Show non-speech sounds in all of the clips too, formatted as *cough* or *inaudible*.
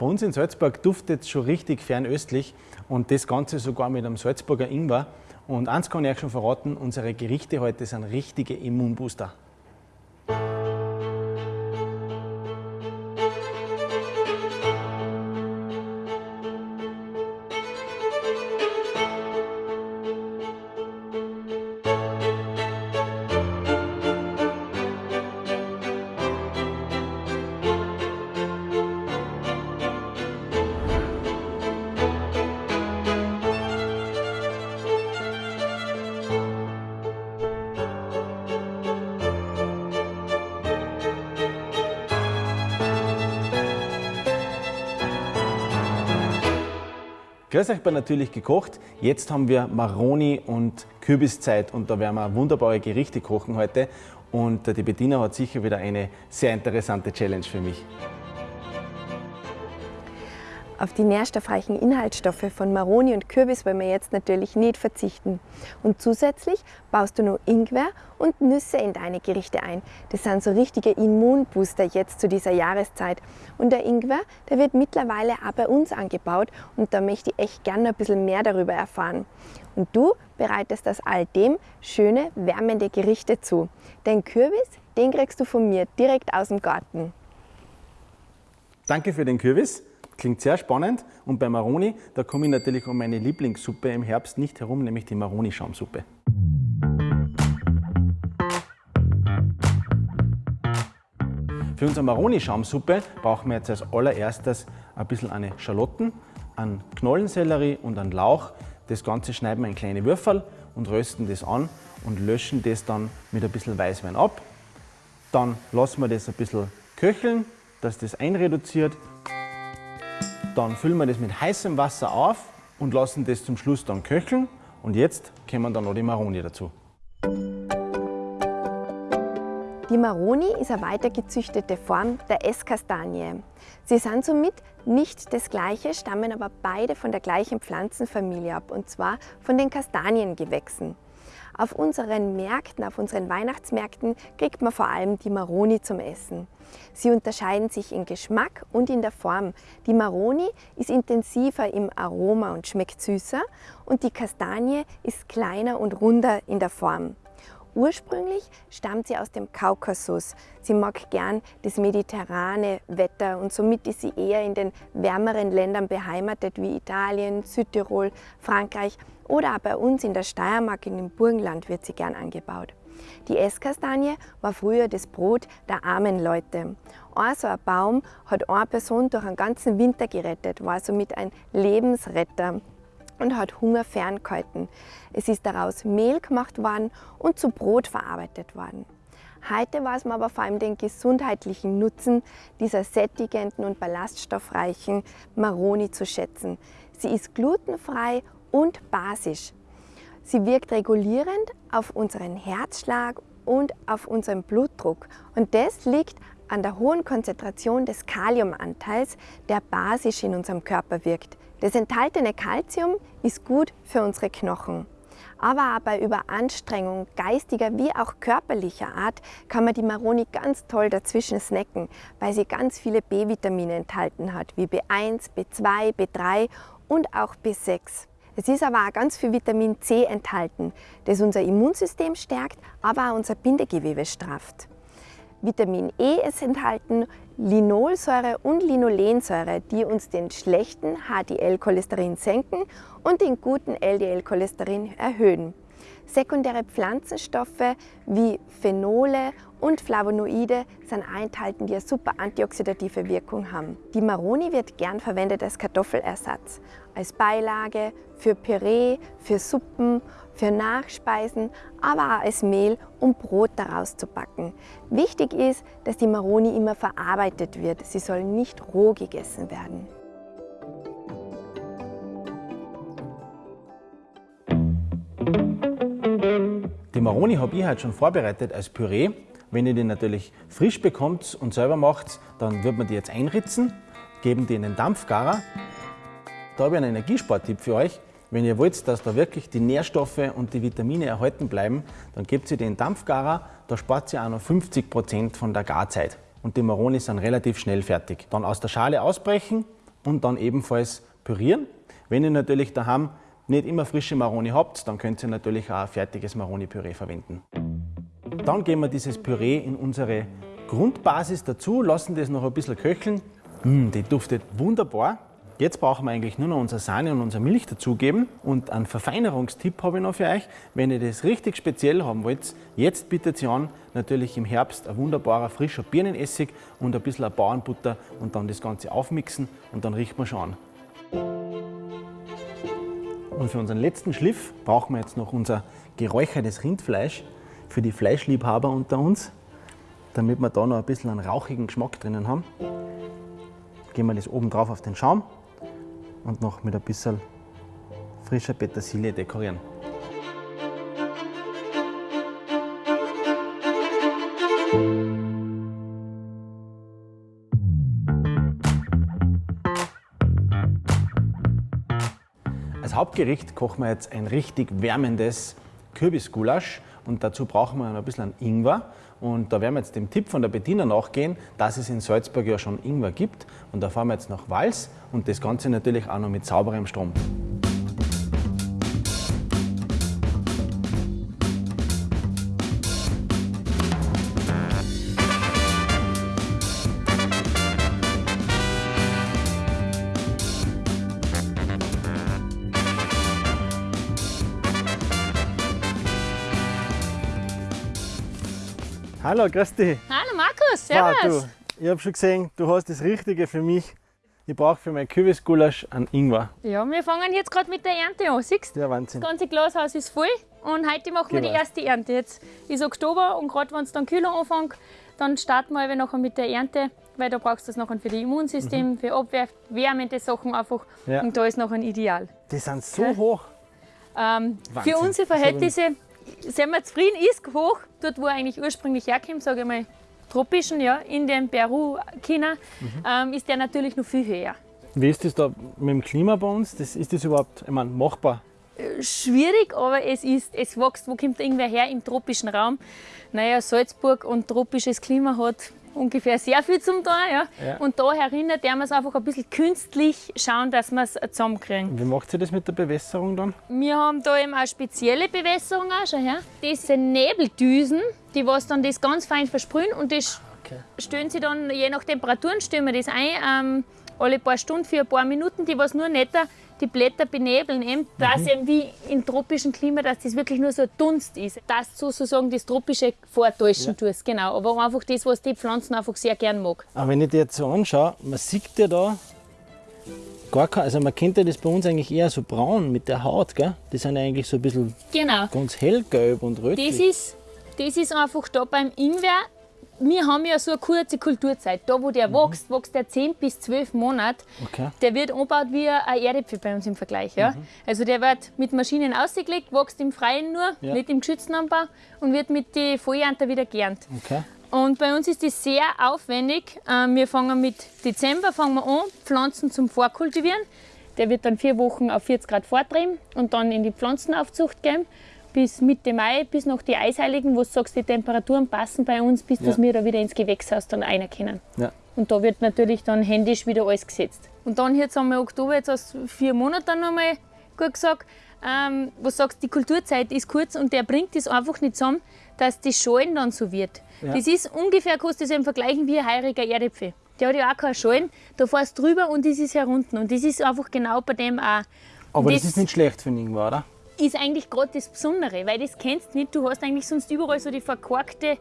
Bei uns in Salzburg duftet es schon richtig fernöstlich und das Ganze sogar mit einem Salzburger Ingwer. Und eins kann ich euch schon verraten, unsere Gerichte heute sind richtige Immunbooster. Grüß euch bei Natürlich gekocht. Jetzt haben wir Maroni und Kürbiszeit und da werden wir wunderbare Gerichte kochen heute. Und die Bettina hat sicher wieder eine sehr interessante Challenge für mich. Auf die nährstoffreichen Inhaltsstoffe von Maroni und Kürbis wollen wir jetzt natürlich nicht verzichten. Und zusätzlich baust du noch Ingwer und Nüsse in deine Gerichte ein. Das sind so richtige Immunbooster jetzt zu dieser Jahreszeit. Und der Ingwer, der wird mittlerweile auch bei uns angebaut und da möchte ich echt gerne ein bisschen mehr darüber erfahren. Und du bereitest aus all dem schöne, wärmende Gerichte zu. Den Kürbis, den kriegst du von mir direkt aus dem Garten. Danke für den Kürbis. Klingt sehr spannend. Und bei Maroni, da komme ich natürlich um meine Lieblingssuppe im Herbst nicht herum, nämlich die Maroni-Schaumsuppe. Für unsere Maroni-Schaumsuppe brauchen wir jetzt als allererstes ein bisschen eine Schalotten, einen Knollensellerie und einen Lauch. Das Ganze schneiden wir in kleine Würfel und rösten das an und löschen das dann mit ein bisschen Weißwein ab. Dann lassen wir das ein bisschen köcheln, dass das einreduziert dann füllen wir das mit heißem Wasser auf und lassen das zum Schluss dann köcheln. Und jetzt kommen dann noch die Maroni dazu. Die Maroni ist eine weitergezüchtete Form der Esskastanie. Sie sind somit nicht das gleiche, stammen aber beide von der gleichen Pflanzenfamilie ab, und zwar von den Kastaniengewächsen. Auf unseren Märkten, auf unseren Weihnachtsmärkten kriegt man vor allem die Maroni zum Essen. Sie unterscheiden sich in Geschmack und in der Form. Die Maroni ist intensiver im Aroma und schmeckt süßer und die Kastanie ist kleiner und runder in der Form. Ursprünglich stammt sie aus dem Kaukasus. Sie mag gern das mediterrane Wetter und somit ist sie eher in den wärmeren Ländern beheimatet wie Italien, Südtirol, Frankreich oder auch bei uns in der Steiermark in dem Burgenland wird sie gern angebaut. Die Esskastanie war früher das Brot der armen Leute. Ein so ein Baum hat eine Person durch einen ganzen Winter gerettet, war somit ein Lebensretter und hat Hunger ferngehalten. Es ist daraus Mehl gemacht worden und zu Brot verarbeitet worden. Heute weiß man aber vor allem den gesundheitlichen Nutzen dieser sättigenden und ballaststoffreichen Maroni zu schätzen. Sie ist glutenfrei und basisch. Sie wirkt regulierend auf unseren Herzschlag und auf unseren Blutdruck. Und das liegt an der hohen Konzentration des Kaliumanteils, der basisch in unserem Körper wirkt. Das enthaltene Kalzium ist gut für unsere Knochen. Aber bei Überanstrengung geistiger wie auch körperlicher Art kann man die Maroni ganz toll dazwischen snacken, weil sie ganz viele B-Vitamine enthalten hat, wie B1, B2, B3 und auch B6. Es ist aber auch ganz viel Vitamin C enthalten, das unser Immunsystem stärkt, aber auch unser Bindegewebe strafft. Vitamin E ist enthalten, Linolsäure und Linolensäure, die uns den schlechten HDL-Cholesterin senken und den guten LDL-Cholesterin erhöhen. Sekundäre Pflanzenstoffe wie Phenole und Flavonoide sind enthalten, die eine super antioxidative Wirkung haben. Die Maroni wird gern verwendet als Kartoffelersatz, als Beilage, für Püree, für Suppen, für Nachspeisen, aber auch als Mehl, um Brot daraus zu backen. Wichtig ist, dass die Maroni immer verarbeitet wird. Sie soll nicht roh gegessen werden. Die Maroni habe ich heute schon vorbereitet als Püree. Wenn ihr die natürlich frisch bekommt und selber macht, dann wird man die jetzt einritzen, geben die in den Dampfgarer. Da habe ich einen Energiesporttipp für euch. Wenn ihr wollt, dass da wirklich die Nährstoffe und die Vitamine erhalten bleiben, dann gebt ihr den Dampfgarer, da spart ihr auch noch 50 Prozent von der Garzeit. Und die Maroni sind relativ schnell fertig. Dann aus der Schale ausbrechen und dann ebenfalls pürieren. Wenn ihr natürlich daheim nicht immer frische Maroni habt, dann könnt ihr natürlich auch ein fertiges Maroni-Püree verwenden. Dann geben wir dieses Püree in unsere Grundbasis dazu, lassen das noch ein bisschen köcheln. Mmh, die duftet wunderbar. Jetzt brauchen wir eigentlich nur noch unsere Sahne und unsere Milch dazugeben. Und einen Verfeinerungstipp habe ich noch für euch. Wenn ihr das richtig speziell haben wollt, jetzt bietet ihr an, natürlich im Herbst ein wunderbarer frischer Birnenessig und ein bisschen Bauernbutter und dann das Ganze aufmixen und dann riecht man schon an. Und für unseren letzten Schliff brauchen wir jetzt noch unser geräuchertes Rindfleisch für die Fleischliebhaber unter uns, damit wir da noch ein bisschen einen rauchigen Geschmack drinnen haben. Geben wir das oben drauf auf den Schaum und noch mit ein bisschen frischer Petersilie dekorieren. Als Hauptgericht kochen wir jetzt ein richtig wärmendes Kürbisgulasch und dazu brauchen wir ein bisschen Ingwer. Und da werden wir jetzt dem Tipp von der Bettina nachgehen, dass es in Salzburg ja schon Ingwer gibt. Und da fahren wir jetzt nach Wals und das Ganze natürlich auch noch mit sauberem Strom. Hallo, grüß dich. Hallo Markus, servus. du, ich habe schon gesehen, du hast das Richtige für mich. Ich brauche für mein Kürbisgulasch einen Ingwer. Ja, wir fangen jetzt gerade mit der Ernte an. Siehst du, Der Wahnsinn. das ganze Glashaus ist voll und heute machen wir die Genau. erste Ernte. Jetzt ist Oktober und gerade wenn es dann kühler anfängt, dann starten wir eben nachher mit der Ernte, weil da brauchst du das nachher für das Immunsystem, für Abwehr, wärmende Sachen einfach Mhm. Ja. und da ist nachher ideal. Die sind so Ja. hoch. Ähm, für unsere Verhältnisse sind wir zufrieden, ist hoch, dort wo er eigentlich ursprünglich herkommt, sage ich mal, tropischen, ja, Indien, Peru, China, Mhm. ähm, ist der natürlich noch viel höher. Wie ist das da mit dem Klima bei uns? Das, ist das überhaupt ich meine, machbar? schwierig, aber es ist, es wächst. Wo kommt irgendwer her im tropischen Raum? Naja, Salzburg und tropisches Klima hat ungefähr sehr viel zum tun. Ja. Ja. Und da erinnert der wir es einfach ein bisschen künstlich schauen, dass wir es zusammenkriegen. Wie macht ihr das mit der Bewässerung dann? Wir haben da eben auch spezielle Bewässerung auch schon her. Das sind Nebeldüsen, die was dann das ganz fein versprühen und das Okay. stellen sie dann, je nach Temperaturen, stellen wir das ein, ähm, alle paar Stunden für ein paar Minuten, die was nur netter die Blätter benebeln, eben, dass eben wie im tropischen Klima, dass das wirklich nur so ein Dunst ist. Dass du sozusagen das Tropische vortäuschen tust, genau. Aber einfach das, was die Pflanzen einfach sehr gern mag. Aber wenn ich dir jetzt so anschaue, man sieht ja da gar kein, also man kennt ja das bei uns eigentlich eher so braun mit der Haut, gell? Die sind ja eigentlich so ein bisschen Genau. ganz hellgelb und rötlich. Das ist, das ist einfach da beim Ingwer. Wir haben ja so eine kurze Kulturzeit. Da, wo der wächst, wächst der 10 bis 12 Monate. Okay. Der wird angebaut wie ein Erdäpfel bei uns im Vergleich. Ja? Also der wird mit Maschinen ausgelegt, wächst im Freien nur, Ja. nicht im geschützten Anbau und wird mit den Vollernter wieder geerntet. Okay. Und bei uns ist das sehr aufwendig. Ähm, Wir fangen mit Dezember fangen wir an, Pflanzen zum Vorkultivieren. Der wird dann vier Wochen auf 40 Grad vortrieben und dann in die Pflanzenaufzucht gehen. Bis Mitte Mai, bis noch die Eisheiligen, wo du sagst, die Temperaturen passen bei uns, bis dass Ja. wir da wieder ins Gewächshaus dann rein können. Ja. Und da wird natürlich dann händisch wieder alles gesetzt. Und dann jetzt haben wir Oktober, jetzt aus vier Monaten nochmal gut gesagt, ähm, wo du sagst, die Kulturzeit ist kurz und der bringt das einfach nicht zusammen, dass die Schalen dann so wird. Ja. Das ist ungefähr, kannst du das eben vergleichen wie ein heuriger Erdäpfel. Der hat ja auch keine Schalen, da fährst du drüber und das ist herunten. Und das ist einfach genau bei dem auch. Aber das, Das- ist nicht schlecht für den Ingwer, oder? Ist eigentlich gerade das Besondere, weil das kennst du nicht. Du hast eigentlich sonst überall so die verkorkte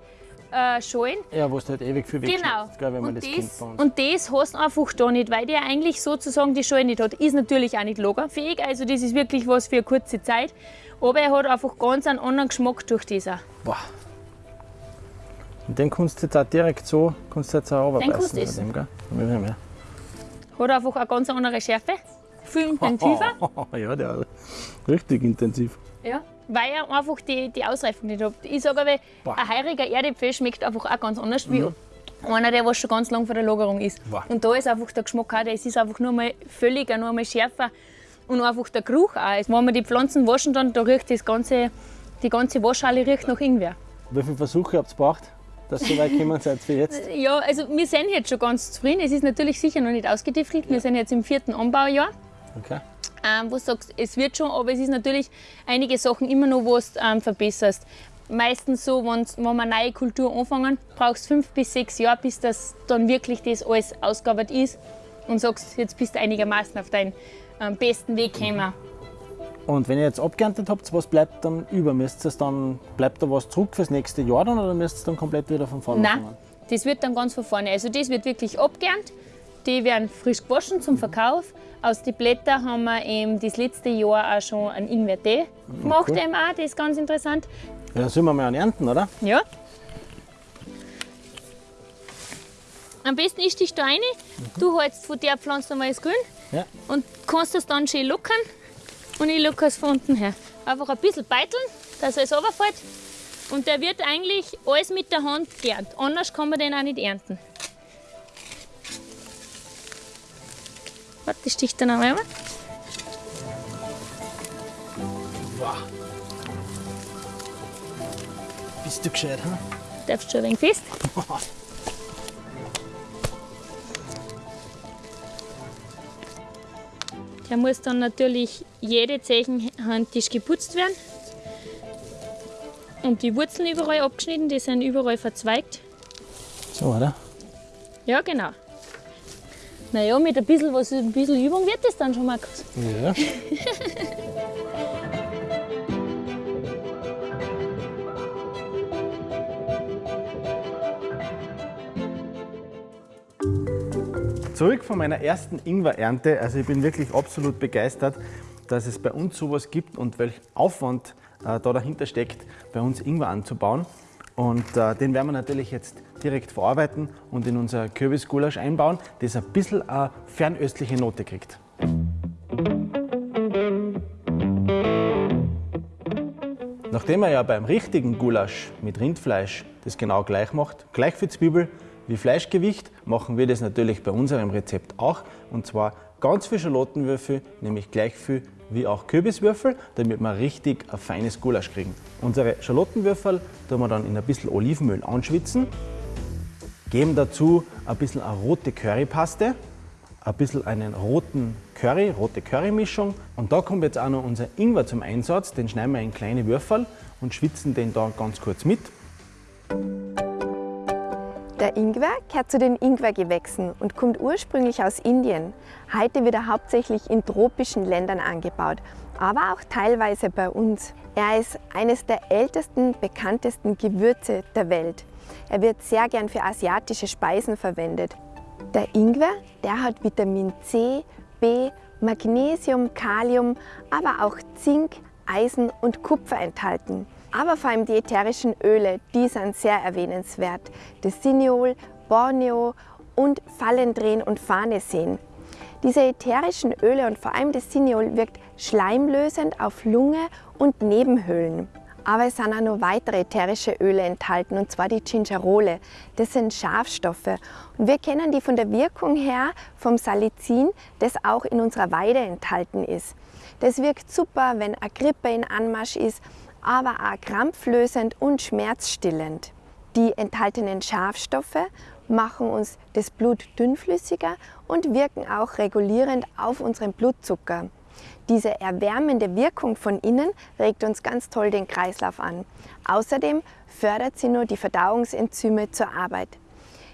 äh, Schalen. Ja, wo du halt ewig viel Genau. gell, wenn man und, das, das, und das hast du einfach da nicht, weil der eigentlich sozusagen die Schale nicht hat. Ist natürlich auch nicht lagerfähig, also das ist wirklich was für eine kurze Zeit. Aber er hat einfach ganz einen anderen Geschmack durch auch. Boah. Und den kannst du jetzt auch direkt so, kannst du jetzt auch kannst runterbeißen. du bei essen. dem, gell? Hat einfach eine ganz andere Schärfe, viel intensiver. *laughs* ja, der hat richtig intensiv. Ja, weil er einfach die, die Ausreifung nicht hat. Ich sage aber, Boah. ein heuriger Erdäpfel schmeckt einfach auch ganz anders wie einer, der was schon ganz lang vor der Lagerung ist. Boah. Und da ist einfach der Geschmack auch, das ist einfach nur mal völliger, nur mal schärfer und einfach der Geruch auch. Also Wenn wir die Pflanzen waschen, dann da riecht das ganze, die ganze Waschhalle riecht nach Ingwer. Wie viele Versuche habt ihr gebraucht? dass ihr so weit gekommen seid für jetzt? *laughs* Ja, also wir sind jetzt schon ganz zufrieden. Es ist natürlich sicher noch nicht ausgetiftelt. Ja. Wir sind jetzt im vierten Anbaujahr. Okay. Ähm, wo du sagst, es wird schon, aber es ist natürlich einige Sachen immer noch, was du ähm, verbesserst. Meistens so, wenn wir eine neue Kultur anfangen, brauchst du fünf bis sechs Jahre, bis das dann wirklich das alles ausgearbeitet ist und sagst, jetzt bist du einigermaßen auf deinen ähm, besten Weg gekommen. Und wenn ihr jetzt abgeerntet habt, was bleibt dann über? Müsst ihr dann, bleibt da was zurück fürs nächste Jahr dann oder müsst ihr dann komplett wieder von vorne Nein, das wird dann ganz von vorne. Also das wird wirklich abgeerntet. Die werden frisch gewaschen zum Verkauf. Aus den Blättern haben wir eben das letzte Jahr auch schon einen Ingwer-Tee gemacht. Cool. Eben auch. Das ist ganz interessant. Ja, dann sollen wir mal einen ernten, oder? Ja. Am besten ist dich da rein. Mhm. Du hältst von der Pflanze mal das Grün ja. und kannst es dann schön lockern. Und ich locker es von unten her. Einfach ein bisschen beiteln, dass es runterfällt. Und der wird eigentlich alles mit der Hand geerntet. Anders kann man den auch nicht ernten. Warte, ich stich dann einmal. Wow. Bist du gescheit, hm? Darfst schon ein wenig fest? *laughs* Der muss dann natürlich jede Zechenhandtisch geputzt werden. Und die Wurzeln überall abgeschnitten, die sind überall verzweigt. So, oder? Ja, genau. Naja, mit ein bisschen, was, ein bisschen Übung wird das dann schon, Markus. Ja. *laughs* Zurück von meiner ersten Ingwer-Ernte. Also ich bin wirklich absolut begeistert, dass es bei uns sowas gibt und welch Aufwand äh, da dahinter steckt, bei uns Ingwer anzubauen. Und äh, den werden wir natürlich jetzt direkt verarbeiten und in unser Kürbisgulasch einbauen, das ein bisschen eine fernöstliche Note kriegt. Nachdem man ja beim richtigen Gulasch mit Rindfleisch das genau gleich macht, gleich für Zwiebel, wie Fleischgewicht machen wir das natürlich bei unserem Rezept auch. Und zwar ganz viel Schalottenwürfel, nämlich gleich viel wie auch Kürbiswürfel, damit wir richtig ein feines Gulasch kriegen. Unsere Schalottenwürfel tun wir dann in ein bisschen Olivenöl anschwitzen, geben dazu ein bisschen eine rote Currypaste, ein bisschen einen roten Curry, rote Currymischung und da kommt jetzt auch noch unser Ingwer zum Einsatz, den schneiden wir in kleine Würfel und schwitzen den da ganz kurz mit. Der Ingwer gehört zu den Ingwergewächsen und kommt ursprünglich aus Indien. Heute wird er hauptsächlich in tropischen Ländern angebaut, aber auch teilweise bei uns. Er ist eines der ältesten, bekanntesten Gewürze der Welt. Er wird sehr gern für asiatische Speisen verwendet. Der Ingwer, der hat Vitamin C, B, Magnesium, Kalium, aber auch Zink, Eisen und Kupfer enthalten. Aber vor allem die ätherischen Öle, die sind sehr erwähnenswert. Das Siniol, Borneo und Fallendrehen und Farneseen. Diese ätherischen Öle und vor allem das Siniol wirkt schleimlösend auf Lunge und Nebenhöhlen. Aber es sind auch noch weitere ätherische Öle enthalten, und zwar die Gingerole. Das sind Schafstoffe. Und wir kennen die von der Wirkung her vom Salicin, das auch in unserer Weide enthalten ist. Das wirkt super, wenn eine Grippe in Anmarsch ist aber auch krampflösend und schmerzstillend. Die enthaltenen Schafstoffe machen uns das Blut dünnflüssiger und wirken auch regulierend auf unseren Blutzucker. Diese erwärmende Wirkung von innen regt uns ganz toll den Kreislauf an. Außerdem fördert sie nur die Verdauungsenzyme zur Arbeit.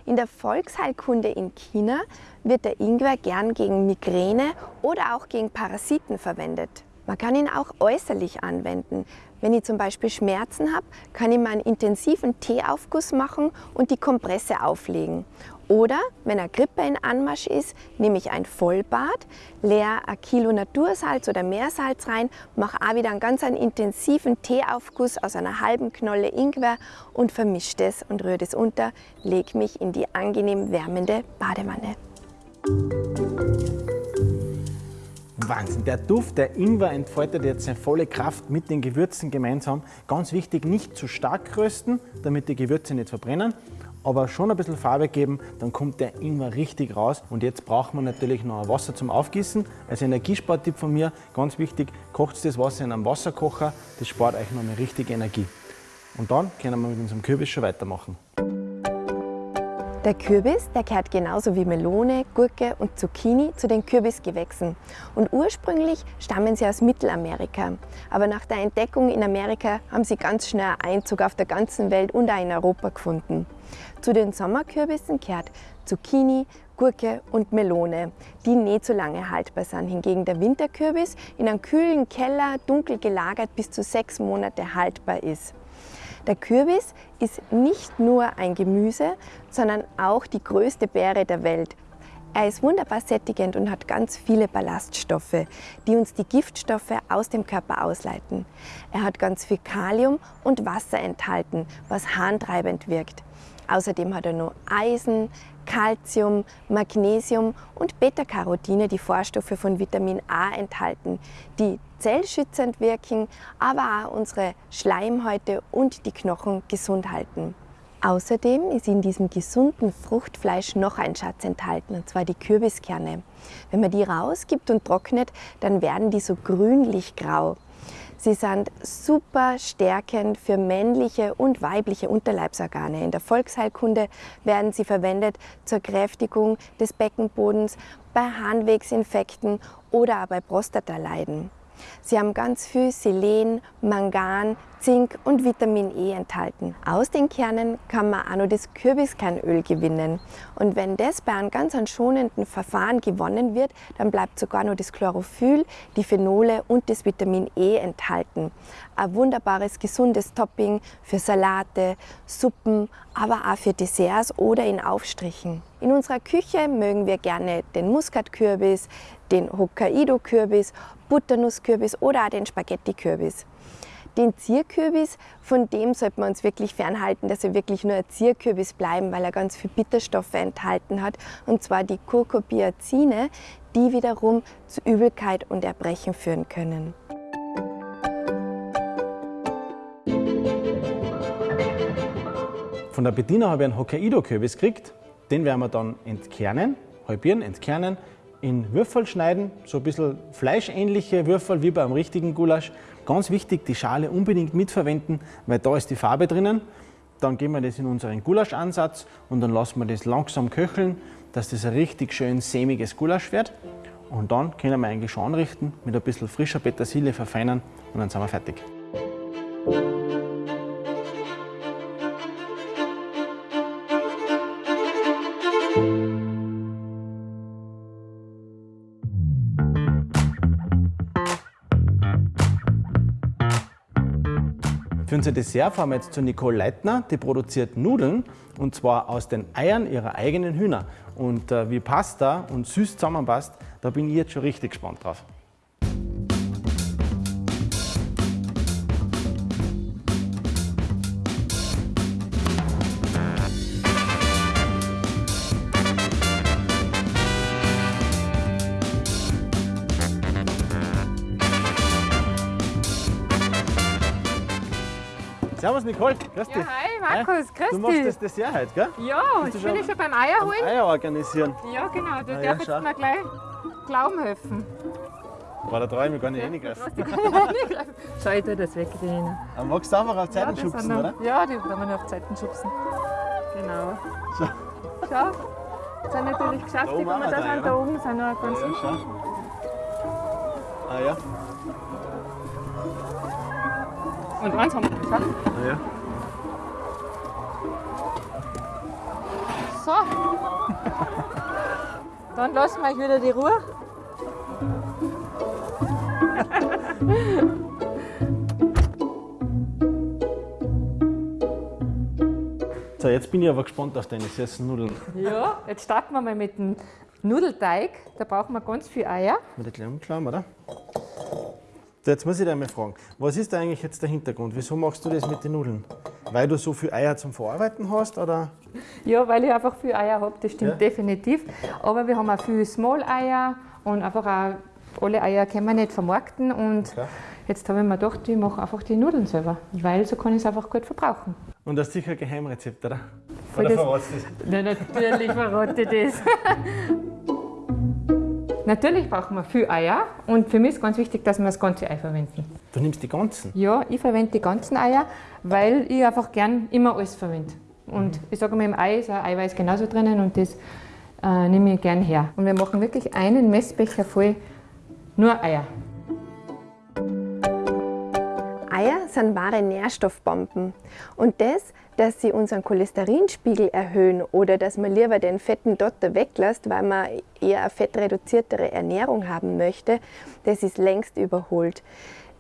In der Volksheilkunde in China wird der Ingwer gern gegen Migräne oder auch gegen Parasiten verwendet. Man kann ihn auch äußerlich anwenden. Wenn ich zum Beispiel Schmerzen habe, kann ich mal einen intensiven Teeaufguss machen und die Kompresse auflegen. Oder wenn eine Grippe in Anmarsch ist, nehme ich ein Vollbad, leere ein Kilo Natursalz oder Meersalz rein, mache auch wieder einen ganz einen intensiven Teeaufguss aus einer halben Knolle Ingwer und vermische das und rühre das unter, lege mich in die angenehm wärmende Badewanne. Wahnsinn. Der Duft der Ingwer entfaltet jetzt seine volle Kraft mit den Gewürzen gemeinsam. Ganz wichtig, nicht zu stark rösten, damit die Gewürze nicht verbrennen, aber schon ein bisschen Farbe geben, dann kommt der Ingwer richtig raus. Und jetzt braucht man natürlich noch Wasser zum Aufgießen. Als Energiespartipp von mir, ganz wichtig, kocht das Wasser in einem Wasserkocher, das spart euch noch eine richtige Energie. Und dann können wir mit unserem Kürbis schon weitermachen. Der Kürbis, der gehört genauso wie Melone, Gurke und Zucchini zu den Kürbisgewächsen. Und ursprünglich stammen sie aus Mittelamerika. Aber nach der Entdeckung in Amerika haben sie ganz schnell Einzug auf der ganzen Welt und auch in Europa gefunden. Zu den Sommerkürbissen gehört Zucchini, Gurke und Melone, die nicht so lange haltbar sind. Hingegen der Winterkürbis in einem kühlen Keller, dunkel gelagert, bis zu sechs Monate haltbar ist. Der Kürbis ist nicht nur ein Gemüse, sondern auch die größte Beere der Welt. Er ist wunderbar sättigend und hat ganz viele Ballaststoffe, die uns die Giftstoffe aus dem Körper ausleiten. Er hat ganz viel Kalium und Wasser enthalten, was harntreibend wirkt. Außerdem hat er noch Eisen, Calcium, Magnesium und Beta-Carotine, die Vorstoffe von Vitamin A enthalten, die zellschützend wirken, aber auch unsere Schleimhäute und die Knochen gesund halten. Außerdem ist in diesem gesunden Fruchtfleisch noch ein Schatz enthalten, und zwar die Kürbiskerne. Wenn man die rausgibt und trocknet, dann werden die so grünlich-grau. Sie sind super stärkend für männliche und weibliche Unterleibsorgane. In der Volksheilkunde werden sie verwendet zur Kräftigung des Beckenbodens, bei Harnwegsinfekten oder bei Prostataleiden. Sie haben ganz viel Selen, Mangan, Zink und Vitamin E enthalten. Aus den Kernen kann man auch noch das Kürbiskernöl gewinnen. Und wenn das bei einem ganz schonenden Verfahren gewonnen wird, dann bleibt sogar noch das Chlorophyll, die Phenole und das Vitamin E enthalten. Ein wunderbares, gesundes Topping für Salate, Suppen, aber auch für Desserts oder in Aufstrichen. In unserer Küche mögen wir gerne den Muskatkürbis, den Hokkaido-Kürbis, Butternusskürbis oder auch den Spaghetti-Kürbis. Den Zierkürbis, von dem sollte man uns wirklich fernhalten, dass er wirklich nur ein Zierkürbis bleiben, weil er ganz viel Bitterstoffe enthalten hat, und zwar die Kurkubiazine, die wiederum zu Übelkeit und Erbrechen führen können. Von der Bediener habe ich einen Hokkaido-Kürbis gekriegt. Den werden wir dann entkernen, halbieren, entkernen, in Würfel schneiden, so ein bisschen fleischähnliche Würfel wie beim richtigen Gulasch. Ganz wichtig, die Schale unbedingt mitverwenden, weil da ist die Farbe drinnen. Dann geben wir das in unseren Gulaschansatz und dann lassen wir das langsam köcheln, dass das ein richtig schön sämiges Gulasch wird. Und dann können wir eigentlich schon anrichten, mit ein bisschen frischer Petersilie verfeinern und dann sind wir fertig. Unser Dessert fahren wir jetzt zu Nicole Leitner, die produziert Nudeln und zwar aus den Eiern ihrer eigenen Hühner. Und äh, wie Pasta und süß zusammenpasst, da bin ich jetzt schon richtig gespannt drauf. Servus Nicole, grüß dich. Ja, hi Markus, grüß Du machst dich. das Dessert heute, gell? Ja, ich bin schon ja schon beim Eier holen. Eier organisieren. Ja, genau, du Ah, ja, darfst schau. mir gleich Glauben helfen. Boah, da traue ich mich gar nicht hingreifen. *laughs* Schau, ich tue das weg, die Hähne. Aber magst du einfach auf Ja, Zeiten die schubsen, noch- oder? Ja, die kann man nur auf Zeiten schubsen. Genau. So. Schau, das sind natürlich geschafft, Da die auch da sind, da oben sind noch ganz Ja, schau. Ah ja, Und eins haben wir geschafft. ah ja. So. Dann lassen wir euch wieder die Ruhe. So, jetzt bin ich aber gespannt auf deine süßen Nudeln. Ja, jetzt starten wir mal mit dem Nudelteig. Da brauchen wir ganz viel Eier. Mit der kleinen Umklamm, oder? Jetzt muss ich dich einmal fragen, was ist da eigentlich jetzt der Hintergrund? Wieso machst du das mit den Nudeln? Weil du so viel Eier zum Verarbeiten hast, oder? Ja, weil ich einfach viel Eier habe, das stimmt Ja. definitiv. Aber wir haben auch viel Small-Eier und einfach auch alle Eier können wir nicht vermarkten. Und Okay. jetzt habe ich mir gedacht, ich mache einfach die Nudeln selber, weil so kann ich es einfach gut verbrauchen. Und das ist sicher ein Geheimrezept, oder? Voll Oder verratst du das? Na, natürlich verrate ich das. *laughs* natürlich brauchen wir viel Eier und für mich ist ganz wichtig, dass wir das ganze Ei verwenden. Du nimmst die ganzen. Ja, ich verwende die ganzen Eier, weil ich einfach gern immer alles verwende. Und ich sage mal, im Ei ist ein Eiweiß genauso drinnen und das äh, nehme ich gern her. Und wir machen wirklich einen Messbecher voll nur Eier. Eier sind wahre Nährstoffbomben. Und das, dass sie unseren Cholesterinspiegel erhöhen oder dass man lieber den fetten Dotter weglässt, weil man eher eine fettreduziertere Ernährung haben möchte, das ist längst überholt.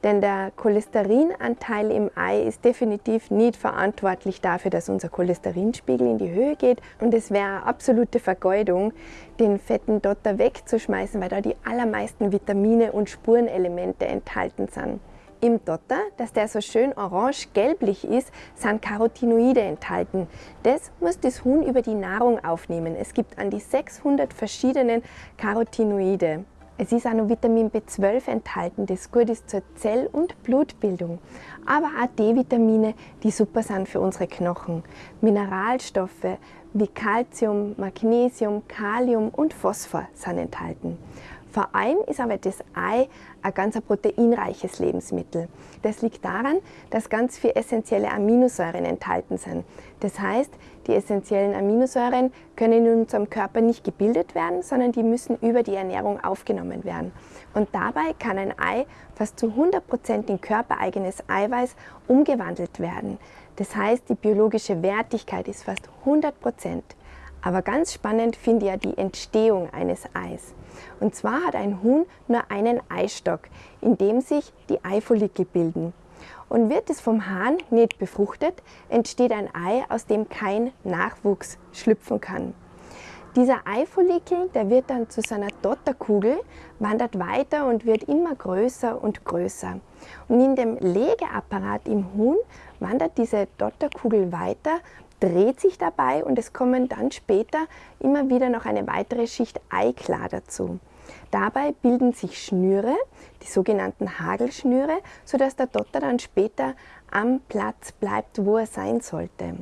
Denn der Cholesterinanteil im Ei ist definitiv nicht verantwortlich dafür, dass unser Cholesterinspiegel in die Höhe geht. Und es wäre eine absolute Vergeudung, den fetten Dotter wegzuschmeißen, weil da die allermeisten Vitamine und Spurenelemente enthalten sind. Im Dotter, dass der so schön orange-gelblich ist, sind Carotinoide enthalten. Das muss das Huhn über die Nahrung aufnehmen. Es gibt an die 600 verschiedenen Carotinoide. Es ist auch noch Vitamin B12 enthalten, das gut ist zur Zell- und Blutbildung. Aber auch D-Vitamine, die super sind für unsere Knochen. Mineralstoffe wie Calcium, Magnesium, Kalium und Phosphor sind enthalten. Vor allem ist aber das Ei ein ganz proteinreiches Lebensmittel. Das liegt daran, dass ganz viele essentielle Aminosäuren enthalten sind. Das heißt, die essentiellen Aminosäuren können in unserem Körper nicht gebildet werden, sondern die müssen über die Ernährung aufgenommen werden. Und dabei kann ein Ei fast zu 100% in körpereigenes Eiweiß umgewandelt werden. Das heißt, die biologische Wertigkeit ist fast 100%. Aber ganz spannend finde ich ja die Entstehung eines Eis. Und zwar hat ein Huhn nur einen Eistock, in dem sich die Eifollikel bilden. Und wird es vom Hahn nicht befruchtet, entsteht ein Ei, aus dem kein Nachwuchs schlüpfen kann. Dieser Eifollikel, der wird dann zu seiner Dotterkugel, wandert weiter und wird immer größer und größer. Und in dem Legeapparat im Huhn wandert diese Dotterkugel weiter, dreht sich dabei und es kommen dann später immer wieder noch eine weitere Schicht Eiklar dazu. Dabei bilden sich Schnüre, die sogenannten Hagelschnüre, sodass der Dotter dann später am Platz bleibt, wo er sein sollte.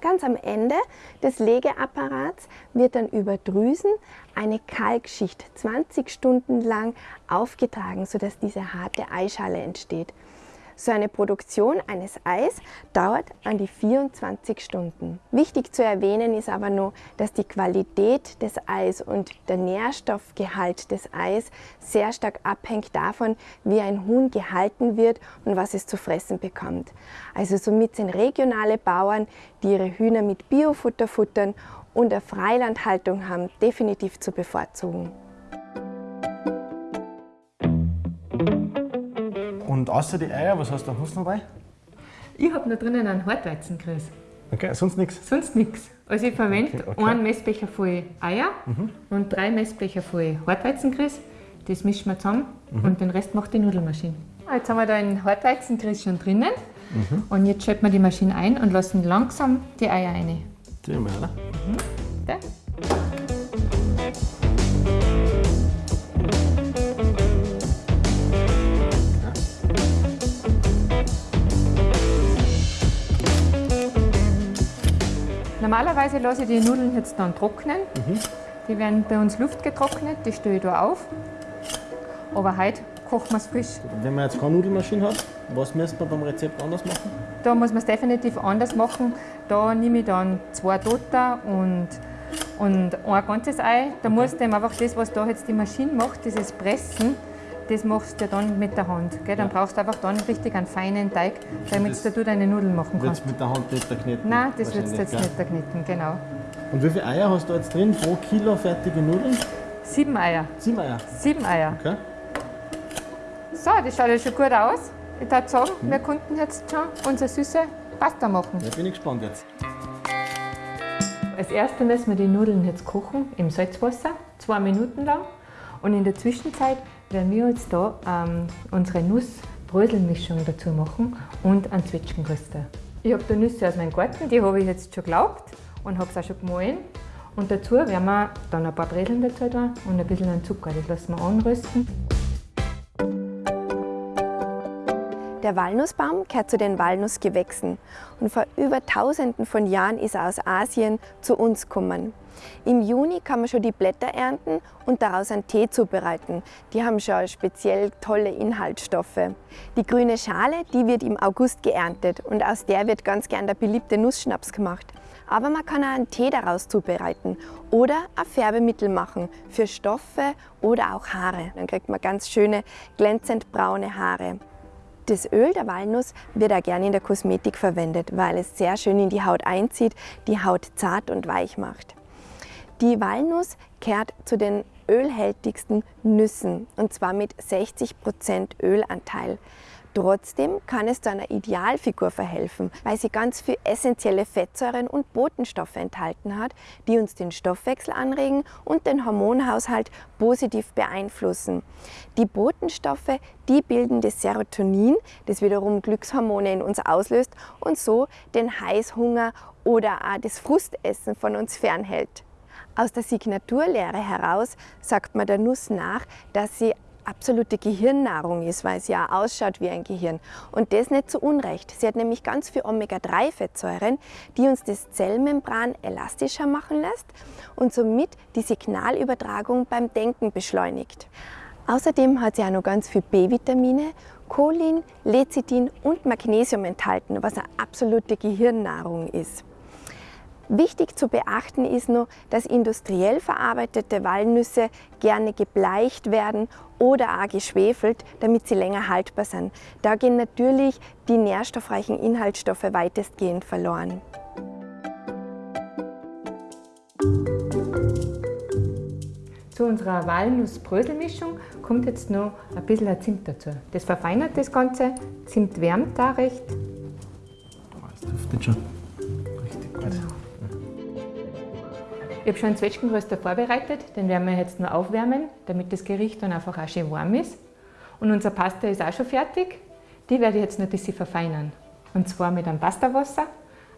Ganz am Ende des Legeapparats wird dann über Drüsen eine Kalkschicht 20 Stunden lang aufgetragen, sodass diese harte Eischale entsteht. So eine Produktion eines Eis dauert an die 24 Stunden. Wichtig zu erwähnen ist aber nur, dass die Qualität des Eis und der Nährstoffgehalt des Eis sehr stark abhängt davon, wie ein Huhn gehalten wird und was es zu fressen bekommt. Also somit sind regionale Bauern, die ihre Hühner mit Biofutter futtern und eine Freilandhaltung haben, definitiv zu bevorzugen. Und außer die Eier, was hast du noch dabei? Ich habe noch drinnen einen Hartweizengrieß. Okay, sonst nichts? Sonst nichts. Also ich verwende Okay, okay. einen Messbecher voll Eier Mhm. und drei Messbecher voll Hartweizengrieß. Das mischen wir zusammen Mhm. und den Rest macht die Nudelmaschine. Jetzt haben wir da den Hartweizengrieß schon drinnen. Mhm. Und jetzt schalten wir die Maschine ein und lassen langsam die Eier rein. Sehen wir, oder? Da. Normalerweise lasse ich die Nudeln jetzt dann trocknen. Die werden bei uns luftgetrocknet, die stelle ich da auf. Aber heute kochen wir es frisch. Wenn man jetzt keine Nudelmaschine hat, was müsste man beim Rezept anders machen? Da muss man es definitiv anders machen. Da nehme ich dann zwei Dotter und, und ein ganzes Ei. Da musst du eben einfach das, was da jetzt die Maschine macht, dieses Pressen, das machst du dann mit der Hand. Gell? Dann brauchst du einfach dann richtig einen feinen Teig, damit Das du deine Nudeln machen kannst. mit der Hand nicht kneten? Nein, das wird wahrscheinlich, jetzt gell? nicht kneten, genau. Und wie viele Eier hast du jetzt drin pro Kilo fertige Nudeln? Sieben Eier. Sieben Eier. Sieben Eier. Okay. So, das schaut ja schon gut aus. Ich würde sagen, Mhm. wir konnten jetzt schon unsere süße Pasta machen. Da bin ich gespannt jetzt. Als erstes müssen wir die Nudeln jetzt kochen im Salzwasser, zwei Minuten lang. Und in der Zwischenzeit werden wir jetzt da ähm, unsere Nussbröselmischung dazu machen und einen Zwetschgenröster. Ich habe da Nüsse aus meinem Garten, die habe ich jetzt schon gelaubt und habe es auch schon gemahlen. Und dazu werden wir dann ein paar Breseln dazu tun und ein bisschen Zucker. Das lassen wir anrösten. Der Walnussbaum gehört zu den Walnussgewächsen und vor über tausenden von Jahren ist er aus Asien zu uns gekommen. Im Juni kann man schon die Blätter ernten und daraus einen Tee zubereiten. Die haben schon speziell tolle Inhaltsstoffe. Die grüne Schale, die wird im August geerntet und aus der wird ganz gern der beliebte Nussschnaps gemacht. Aber man kann auch einen Tee daraus zubereiten oder ein Färbemittel machen für Stoffe oder auch Haare. Dann kriegt man ganz schöne glänzend braune Haare. Das Öl der Walnuss wird auch gerne in der Kosmetik verwendet, weil es sehr schön in die Haut einzieht, die Haut zart und weich macht. Die Walnuss kehrt zu den ölhältigsten Nüssen und zwar mit 60% Ölanteil. Trotzdem kann es zu einer Idealfigur verhelfen, weil sie ganz viele essentielle Fettsäuren und Botenstoffe enthalten hat, die uns den Stoffwechsel anregen und den Hormonhaushalt positiv beeinflussen. Die Botenstoffe, die bilden das Serotonin, das wiederum Glückshormone in uns auslöst und so den Heißhunger oder auch das Frustessen von uns fernhält. Aus der Signaturlehre heraus sagt man der Nuss nach, dass sie absolute Gehirnnahrung ist, weil sie ja ausschaut wie ein Gehirn. Und das nicht zu Unrecht. Sie hat nämlich ganz viel Omega-3-Fettsäuren, die uns das Zellmembran elastischer machen lässt und somit die Signalübertragung beim Denken beschleunigt. Außerdem hat sie auch noch ganz viel B-Vitamine, Cholin, Lecithin und Magnesium enthalten, was eine absolute Gehirnnahrung ist. Wichtig zu beachten ist nur, dass industriell verarbeitete Walnüsse gerne gebleicht werden oder auch geschwefelt, damit sie länger haltbar sind. Da gehen natürlich die nährstoffreichen Inhaltsstoffe weitestgehend verloren. Zu unserer Walnuss-Bröselmischung kommt jetzt noch ein bisschen Zimt dazu. Das verfeinert das Ganze. Zimt wärmt da recht. Das duftet schon Ich habe schon einen Zwetschgenröster vorbereitet, den werden wir jetzt nur aufwärmen, damit das Gericht dann einfach auch schön warm ist. Und unser Pasta ist auch schon fertig. Die werde ich jetzt noch ein bisschen verfeinern. Und zwar mit einem Pastawasser,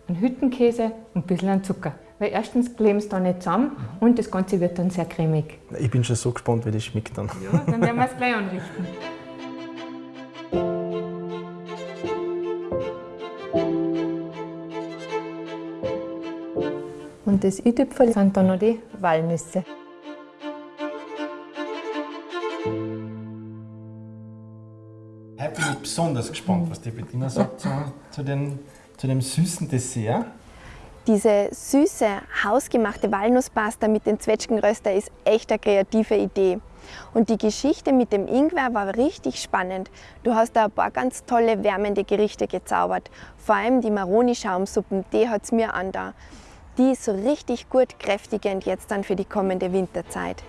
einem Hüttenkäse und ein bisschen an Zucker. Weil erstens kleben sie da nicht zusammen und das Ganze wird dann sehr cremig. Ich bin schon so gespannt, wie das schmeckt dann. Ja, dann werden wir es gleich anrichten. *laughs* Und das i-Tüpfel sind dann noch die Walnüsse. Heute bin ich besonders gespannt, was die Bettina sagt zu, zu, den, zu dem süßen Dessert. Diese süße, hausgemachte Walnusspasta mit dem Zwetschgenröster ist echt eine kreative Idee. Und die Geschichte mit dem Ingwer war richtig spannend. Du hast da ein paar ganz tolle wärmende Gerichte gezaubert. Vor allem die Maroni-Schaumsuppen, die hat es mir an da. Die so richtig gut kräftigend jetzt dann für die kommende Winterzeit.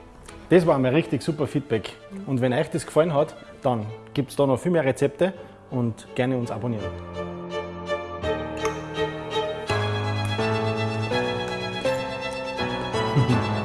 Das war mir richtig super Feedback. Und wenn euch das gefallen hat, dann gibt es da noch viel mehr Rezepte und gerne uns abonnieren. *laughs*